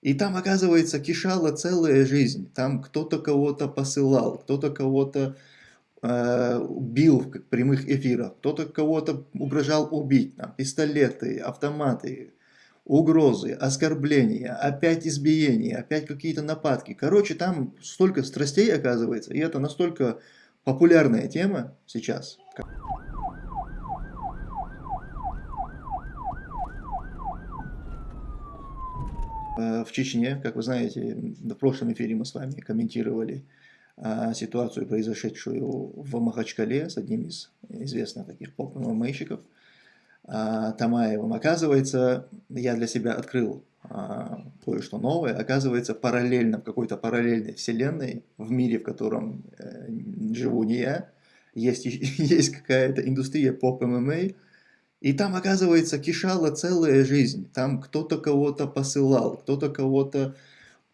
И там, оказывается, кишала целая жизнь. Там кто-то кого-то посылал, кто-то кого-то э, бил в прямых эфирах, кто-то кого-то угрожал убить. Там, пистолеты, автоматы, угрозы, оскорбления, опять избиения, опять какие-то нападки. Короче, там столько страстей оказывается, и это настолько популярная тема сейчас. В Чечне, как вы знаете, в прошлом эфире мы с вами комментировали а, ситуацию, произошедшую в Махачкале с одним из известных таких поп-мейщиков, а, Тамаевым. Оказывается, я для себя открыл кое-что новое. Оказывается, параллельно, в какой-то параллельной вселенной, в мире, в котором э, живу не я, есть, есть какая-то индустрия поп-ММА, и там, оказывается, кишала целая жизнь. Там кто-то кого-то посылал, кто-то кого-то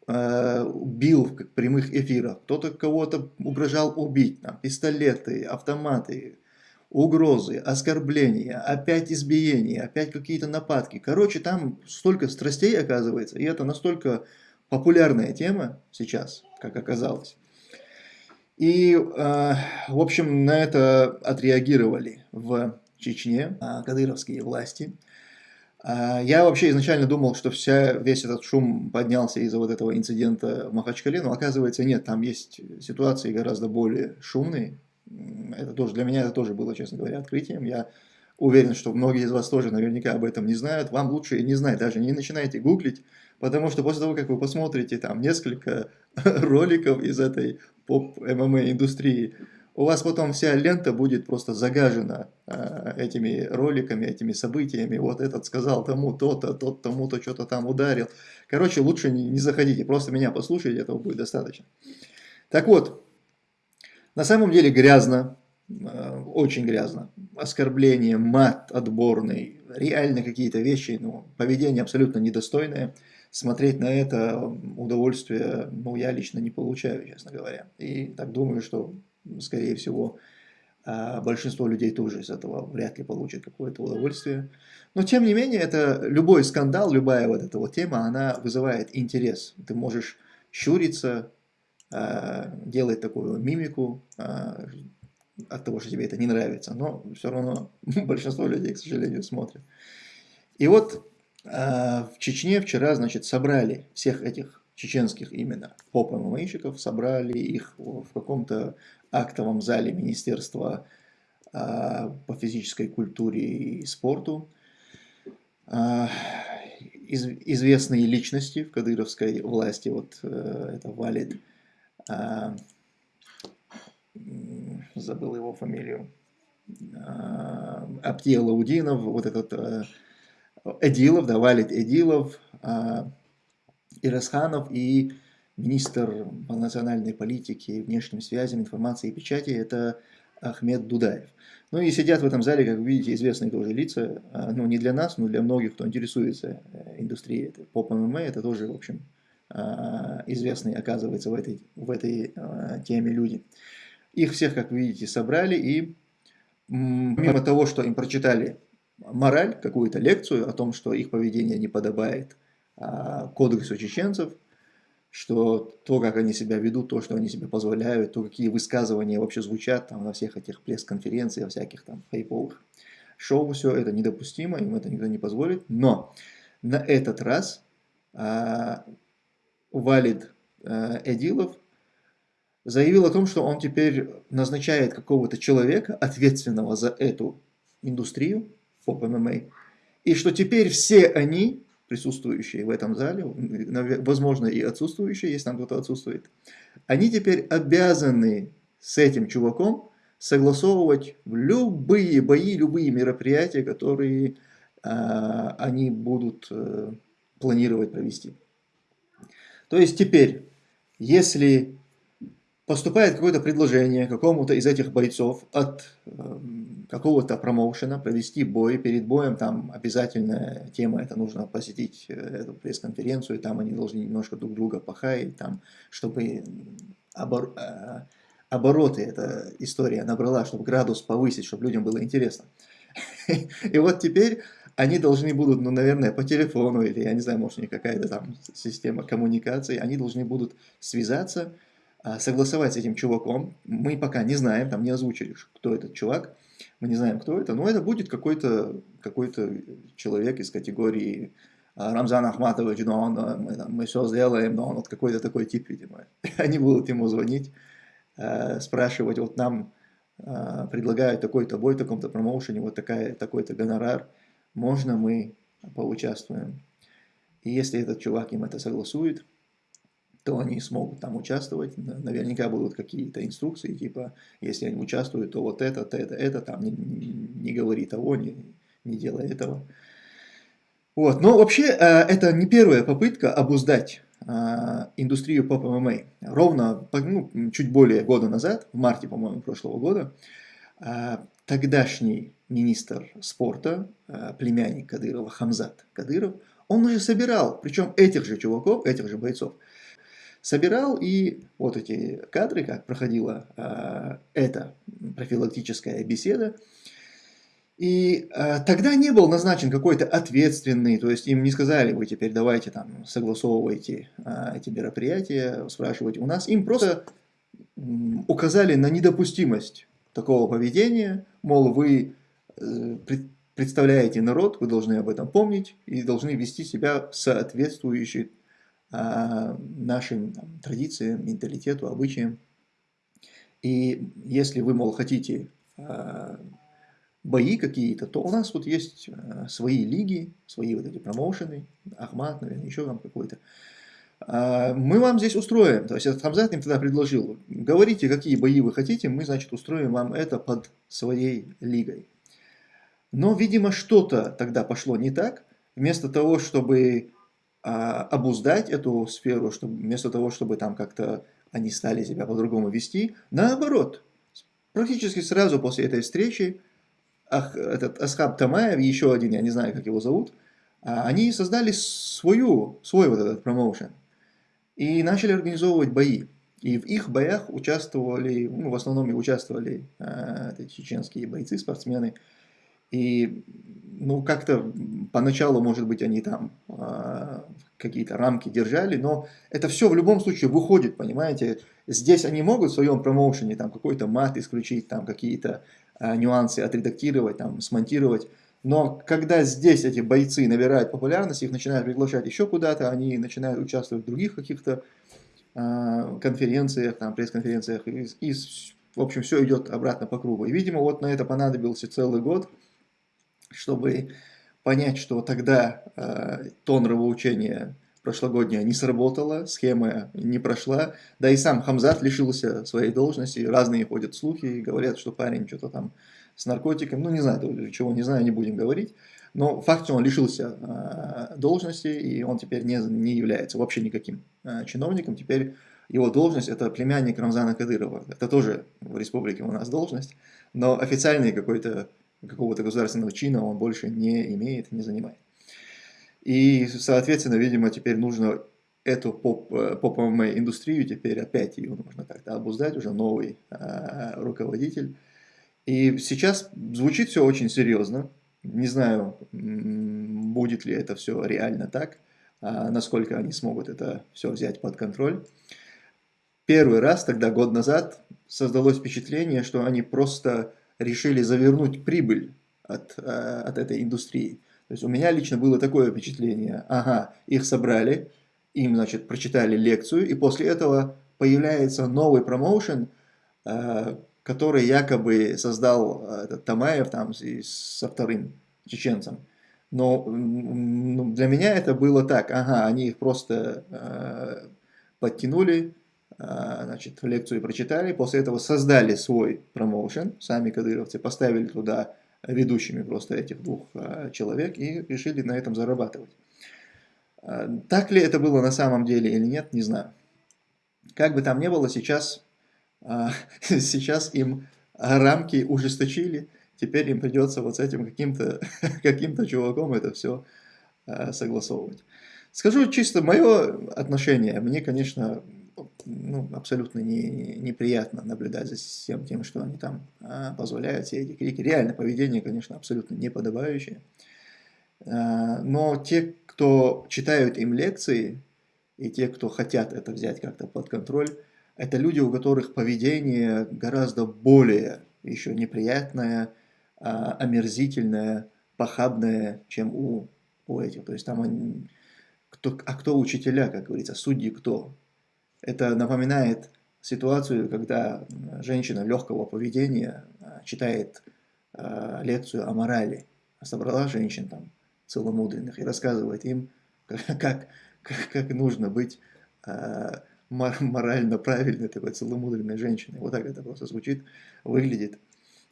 э, бил в прямых эфирах, кто-то кого-то угрожал убить. Там, пистолеты, автоматы, угрозы, оскорбления, опять избиения, опять какие-то нападки. Короче, там столько страстей оказывается, и это настолько популярная тема сейчас, как оказалось. И, э, в общем, на это отреагировали в Чечне, а, кадыровские власти. А, я вообще изначально думал, что вся, весь этот шум поднялся из-за вот этого инцидента в Махачкале, но оказывается нет, там есть ситуации гораздо более шумные. Это тоже, для меня это тоже было, честно говоря, открытием. Я уверен, что многие из вас тоже наверняка об этом не знают. Вам лучше не знать, даже не начинайте гуглить, потому что после того, как вы посмотрите там несколько роликов из этой поп-ММА индустрии, у вас потом вся лента будет просто загажена э, этими роликами, этими событиями. Вот этот сказал тому то-то, тот тому-то что-то там ударил. Короче, лучше не, не заходите, просто меня послушайте, этого будет достаточно. Так вот, на самом деле грязно, э, очень грязно. Оскорбление, мат отборный, реально какие-то вещи, ну, поведение абсолютно недостойное. Смотреть на это удовольствие, ну, я лично не получаю, честно говоря. И так думаю, что скорее всего, а, большинство людей тоже из этого вряд ли получат какое-то удовольствие. Но тем не менее, это любой скандал, любая вот эта вот тема, она вызывает интерес. Ты можешь щуриться, а, делать такую мимику а, от того, что тебе это не нравится, но все равно большинство людей, к сожалению, смотрят. И вот в Чечне вчера, значит, собрали всех этих чеченских именно поп-ММАщиков, собрали их в каком-то актовом зале Министерства а, по физической культуре и спорту. А, известные личности в кадыровской власти, вот э, это Валид, а, забыл его фамилию, Аптия Лаудинов, вот этот э, Эдилов, да, Валид Эдилов, Ирасханов и министр по национальной политике, внешним связям, информации и печати – это Ахмед Дудаев. Ну и сидят в этом зале, как вы видите, известные тоже лица, а, ну не для нас, но для многих, кто интересуется э, индустрией поп-ММА, это тоже, в общем, а, известные, оказывается, в этой, в этой а, теме люди. Их всех, как вы видите, собрали, и помимо того, что им прочитали мораль, какую-то лекцию о том, что их поведение не подобает кодексу чеченцев, что то, как они себя ведут, то, что они себе позволяют, то, какие высказывания вообще звучат там на всех этих пресс-конференциях, всяких там хайповых шоу, все это недопустимо, им это никто не позволит. Но на этот раз а, Валид а, Эдилов заявил о том, что он теперь назначает какого-то человека, ответственного за эту индустрию, поп-ММА, и что теперь все они присутствующие в этом зале, возможно и отсутствующие, если там кто-то отсутствует, они теперь обязаны с этим чуваком согласовывать любые бои, любые мероприятия, которые а, они будут а, планировать провести. То есть теперь, если поступает какое-то предложение какому-то из этих бойцов от э, какого-то промоушена провести бой. Перед боем там обязательная тема, это нужно посетить э, эту пресс-конференцию, там они должны немножко друг друга похаять, там, чтобы обор э, обороты эта история набрала, чтобы градус повысить, чтобы людям было интересно. И вот теперь они должны будут, ну, наверное, по телефону, или, я не знаю, может, у них какая-то там система коммуникации, они должны будут связаться, согласовать с этим чуваком. Мы пока не знаем, там не озвучили, кто этот чувак, мы не знаем, кто это, но это будет какой-то какой, -то, человек из категории а, Рамзан Ахматович, но он, мы, там, мы все сделаем, но он вот какой-то такой тип, видимо. Они будут ему звонить, спрашивать, вот нам предлагают такой-то бой таком-то промоушене, вот такая, такой-то гонорар, можно мы поучаствуем. И если этот чувак им это согласует, то они смогут там участвовать. Наверняка будут какие-то инструкции, типа, если они участвуют, то вот это, это, это, это там не, не, говори того, не, не делай этого. Вот. Но вообще э, это не первая попытка обуздать э, индустрию поп ММА. Ровно ну, чуть более года назад, в марте, по-моему, прошлого года, э, тогдашний министр спорта, племянник Кадырова, Хамзат Кадыров, он уже собирал, причем этих же чуваков, этих же бойцов, собирал и вот эти кадры, как проходила эта профилактическая беседа, и э, тогда не был назначен какой-то ответственный, то есть им не сказали, вы теперь давайте там согласовывайте э, эти мероприятия, спрашивайте у нас. Им просто э, указали на недопустимость такого поведения, мол, вы э, пред, представляете народ, вы должны об этом помнить и должны вести себя соответствующе э, нашим там, традициям, менталитету, обычаям. И если вы, мол, хотите... Э, бои какие-то, то у нас вот есть э, свои лиги, свои вот эти промоушены, Ахмат, наверное, еще там какой-то. Мы вам здесь устроим, то есть этот Хамзат им тогда предложил, говорите, какие бои вы хотите, мы, значит, устроим вам это под своей лигой. Но, видимо, что-то тогда пошло не так. Вместо того, чтобы обуздать эту сферу, чтобы, вместо того, чтобы там как-то они стали себя по-другому вести, наоборот, практически сразу после этой встречи Ах, этот Асхаб Тамаев, еще один, я не знаю, как его зовут, а, они создали свою, свой вот этот промоушен и начали организовывать бои. И в их боях участвовали, ну, в основном участвовали э, чеченские бойцы, спортсмены. И, ну, как-то поначалу, может быть, они там э, какие-то рамки держали, но это все в любом случае выходит, понимаете. Здесь они могут в своем промоушене там какой-то мат исключить, там какие-то э, нюансы отредактировать, там, смонтировать. Но когда здесь эти бойцы набирают популярность, их начинают приглашать еще куда-то, они начинают участвовать в других каких-то э, конференциях, там, пресс-конференциях, и, и, в общем, все идет обратно по кругу. И, видимо, вот на это понадобился целый год, чтобы понять, что тогда э, то нравоучение прошлогоднее не сработало, схема не прошла, да и сам Хамзат лишился своей должности, разные ходят слухи, говорят, что парень что-то там с наркотиком, ну не знаю, чего не знаю, не будем говорить, но факт, он лишился э, должности, и он теперь не, не является вообще никаким э, чиновником, теперь его должность это племянник Рамзана Кадырова, это тоже в республике у нас должность, но официальный какой-то какого-то государственного чина он больше не имеет, не занимает. И, соответственно, видимо, теперь нужно эту поп-индустрию, поп теперь опять ее нужно как-то обуздать, уже новый э, руководитель. И сейчас звучит все очень серьезно. Не знаю, будет ли это все реально так, а насколько они смогут это все взять под контроль. Первый раз, тогда год назад, создалось впечатление, что они просто решили завернуть прибыль от, э, от этой индустрии. То есть у меня лично было такое впечатление, ага, их собрали, им, значит, прочитали лекцию, и после этого появляется новый промоушен, э, который якобы создал э, этот Тамаев там со вторым чеченцем. Но для меня это было так, ага, они их просто подтянули, значит, лекцию прочитали, после этого создали свой промоушен, сами кадыровцы, поставили туда ведущими просто этих двух а, человек и решили на этом зарабатывать. А, так ли это было на самом деле или нет, не знаю. Как бы там ни было, сейчас, сейчас им рамки ужесточили, теперь им придется вот с этим каким-то каким, чуваком это все согласовывать. Скажу чисто мое отношение, мне, конечно, ну, абсолютно не, неприятно наблюдать за всем тем, что они там а, позволяют, все эти крики. Реально, поведение, конечно, абсолютно неподобающее. А, но те, кто читают им лекции, и те, кто хотят это взять как-то под контроль, это люди, у которых поведение гораздо более еще неприятное, а, омерзительное, похабное, чем у, у этих. То есть там они, кто, а кто учителя, как говорится, судьи кто? Это напоминает ситуацию, когда женщина легкого поведения а, читает э, лекцию о морали, собрала женщин там целомудренных и рассказывает им, как, как, как нужно быть э, морально правильной такой целомудренной женщиной. Вот так это просто звучит, выглядит.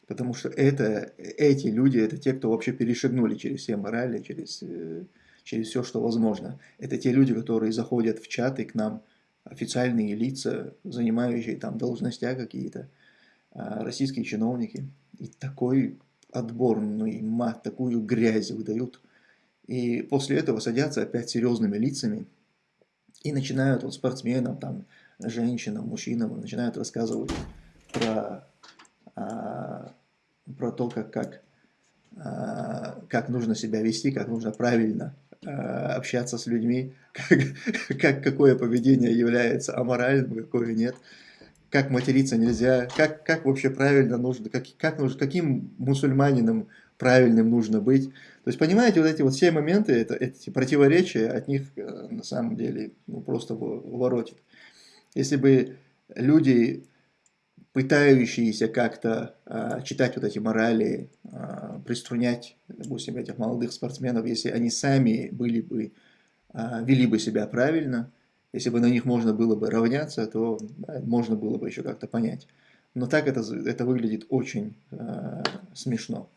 Потому что это, эти люди, это те, кто вообще перешагнули через все морали, через, э, через все, что возможно. Это те люди, которые заходят в чаты к нам, официальные лица, занимающие там должностя какие-то, а, российские чиновники. И такой отборный мат, такую грязь выдают. И после этого садятся опять серьезными лицами и начинают вот спортсменам, там, женщинам, мужчинам, начинают рассказывать про, а, про то, как, как, а, как нужно себя вести, как нужно правильно а, общаться с людьми, как, как, какое поведение является аморальным, какое нет как материться нельзя, как, как вообще правильно нужно, как, как нужно, каким мусульманином правильным нужно быть. То есть, понимаете, вот эти вот все моменты, это, эти противоречия, от них э, на самом деле ну, просто воротит. Если бы люди, пытающиеся как-то э, читать вот эти морали, э, приструнять, допустим, этих молодых спортсменов, если они сами были бы, э, вели бы себя правильно, если бы на них можно было бы равняться, то да, можно было бы еще как-то понять. Но так это, это выглядит очень э, смешно.